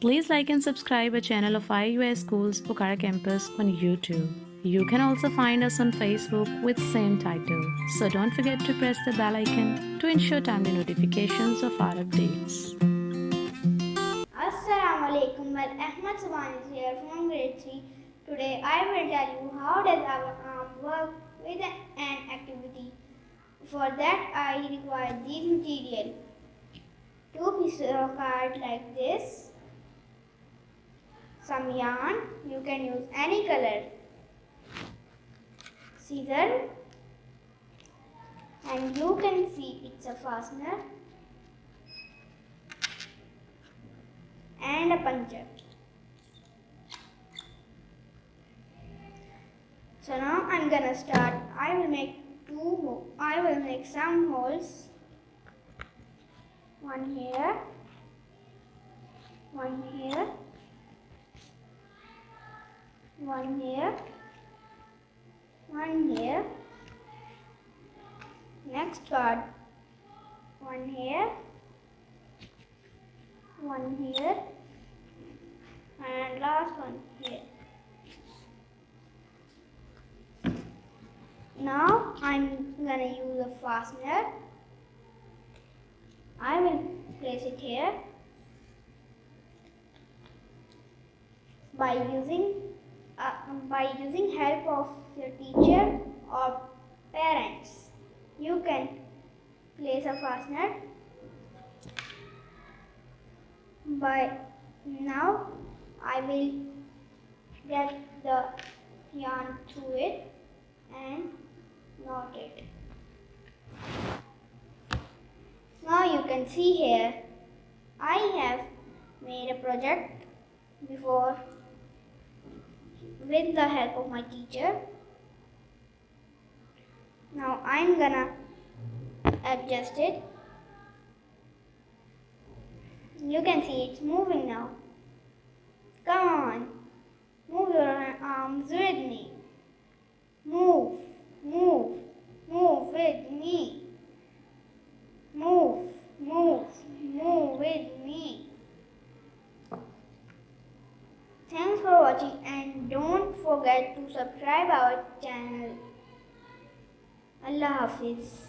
Please like and subscribe our channel of IUS Schools Pokhara Campus on YouTube. You can also find us on Facebook with same title. So don't forget to press the bell icon to ensure timely notifications of our updates. Assalamu alaikum. Well, Ahmad is here from grade 3. Today I will tell you how does our arm work with an activity. For that I require these material. Two pieces of card like this. Some yarn. You can use any color. Scissor. And you can see it's a fastener. and a puncher. So now I'm gonna start. I will make two. I will make some holes. One here. One here. One here. One here. Next card. One here one here and last one here. Now I'm gonna use a fastener. I will place it here by using uh, by using help of your teacher or parents. You can place a fastener but now I will get the yarn through it and knot it. Now you can see here I have made a project before with the help of my teacher. Now I'm gonna adjust it you can see it's moving now. Come on. Move your arms with me. Move, move, move with me. Move, move, move with me. Thanks for watching don't forget to subscribe our channel. Allah Hafiz.